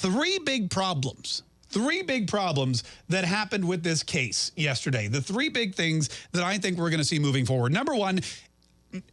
three big problems three big problems that happened with this case yesterday. The three big things that I think we're going to see moving forward. Number one,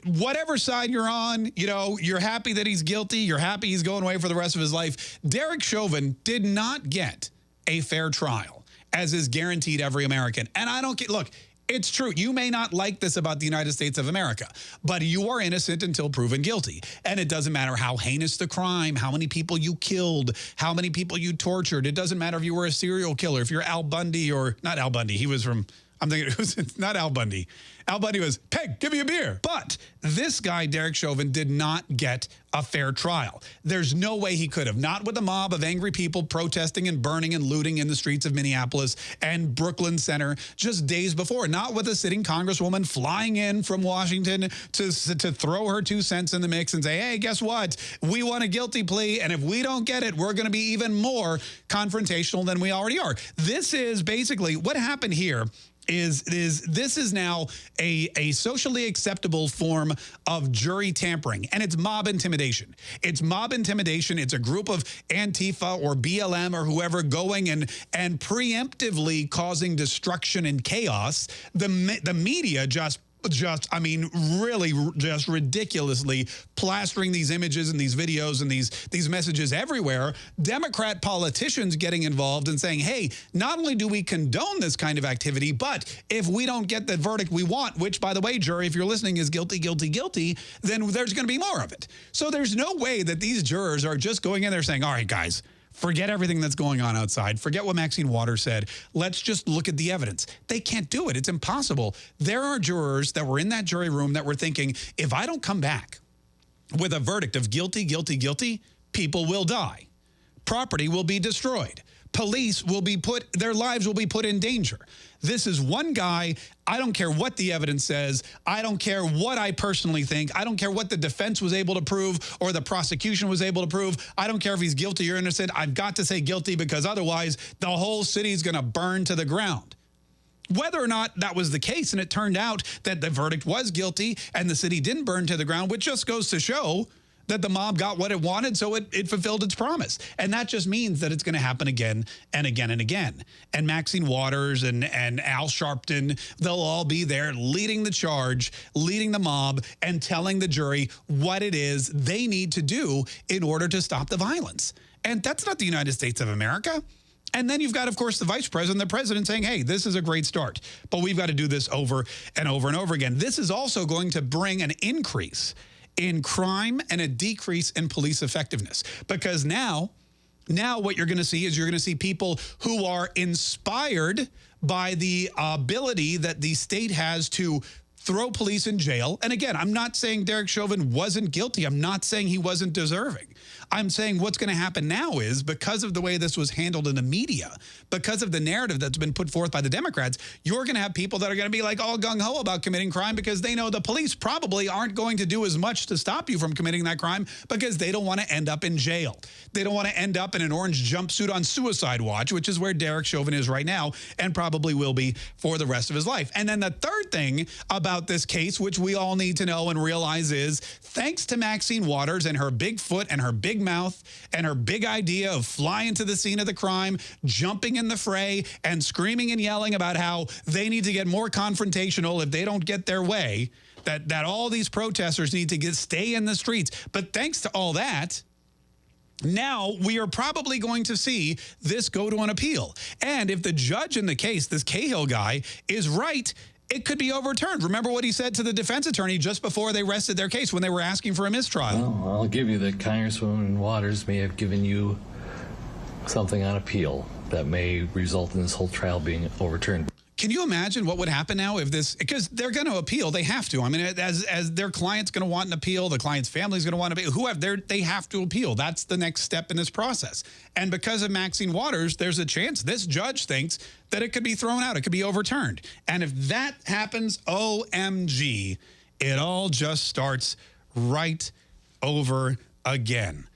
whatever side you're on, you know, you're happy that he's guilty. You're happy he's going away for the rest of his life. Derek Chauvin did not get a fair trial, as is guaranteed every American. And I don't get, look, it's true. You may not like this about the United States of America, but you are innocent until proven guilty. And it doesn't matter how heinous the crime, how many people you killed, how many people you tortured. It doesn't matter if you were a serial killer, if you're Al Bundy or not Al Bundy. He was from I'm thinking it was not Al Bundy. Al Bundy was, Peg, give me a beer. But this guy, Derek Chauvin, did not get a fair trial. There's no way he could have. Not with a mob of angry people protesting and burning and looting in the streets of Minneapolis and Brooklyn Center just days before. Not with a sitting congresswoman flying in from Washington to, to throw her two cents in the mix and say, hey, guess what? We want a guilty plea, and if we don't get it, we're going to be even more confrontational than we already are. This is basically what happened here is is this is now a, a socially acceptable form of jury tampering, and it's mob intimidation. It's mob intimidation. It's a group of Antifa or BLM or whoever going and, and preemptively causing destruction and chaos. The, the media just just, I mean, really just ridiculously plastering these images and these videos and these, these messages everywhere. Democrat politicians getting involved and saying, hey, not only do we condone this kind of activity, but if we don't get the verdict we want, which, by the way, jury, if you're listening, is guilty, guilty, guilty, then there's going to be more of it. So there's no way that these jurors are just going in there saying, all right, guys, Forget everything that's going on outside. Forget what Maxine Waters said. Let's just look at the evidence. They can't do it. It's impossible. There are jurors that were in that jury room that were thinking, if I don't come back with a verdict of guilty, guilty, guilty, people will die. Property will be destroyed police will be put, their lives will be put in danger. This is one guy. I don't care what the evidence says. I don't care what I personally think. I don't care what the defense was able to prove or the prosecution was able to prove. I don't care if he's guilty or innocent. I've got to say guilty because otherwise the whole city is going to burn to the ground. Whether or not that was the case, and it turned out that the verdict was guilty and the city didn't burn to the ground, which just goes to show that the mob got what it wanted, so it, it fulfilled its promise. And that just means that it's going to happen again and again and again. And Maxine Waters and, and Al Sharpton, they'll all be there leading the charge, leading the mob, and telling the jury what it is they need to do in order to stop the violence. And that's not the United States of America. And then you've got, of course, the vice president, the president saying, hey, this is a great start, but we've got to do this over and over and over again. This is also going to bring an increase in crime and a decrease in police effectiveness. Because now, now what you're going to see is you're going to see people who are inspired by the uh, ability that the state has to throw police in jail. And again, I'm not saying Derek Chauvin wasn't guilty. I'm not saying he wasn't deserving. I'm saying what's going to happen now is because of the way this was handled in the media, because of the narrative that's been put forth by the Democrats, you're going to have people that are going to be like all gung-ho about committing crime because they know the police probably aren't going to do as much to stop you from committing that crime because they don't want to end up in jail. They don't want to end up in an orange jumpsuit on suicide watch, which is where Derek Chauvin is right now and probably will be for the rest of his life. And then the third thing about this case, which we all need to know and realize is thanks to Maxine Waters and her big foot and her big big mouth and her big idea of flying to the scene of the crime, jumping in the fray, and screaming and yelling about how they need to get more confrontational if they don't get their way, that, that all these protesters need to get stay in the streets. But thanks to all that, now we are probably going to see this go to an appeal. And if the judge in the case, this Cahill guy, is right, it could be overturned. Remember what he said to the defense attorney just before they rested their case when they were asking for a mistrial. Well, I'll give you that Congresswoman Waters may have given you something on appeal that may result in this whole trial being overturned. Can you imagine what would happen now if this, because they're going to appeal, they have to. I mean, as, as their client's going to want an appeal, the client's family's going to want to appeal, whoever, they have to appeal. That's the next step in this process. And because of Maxine Waters, there's a chance this judge thinks that it could be thrown out, it could be overturned. And if that happens, OMG, it all just starts right over again.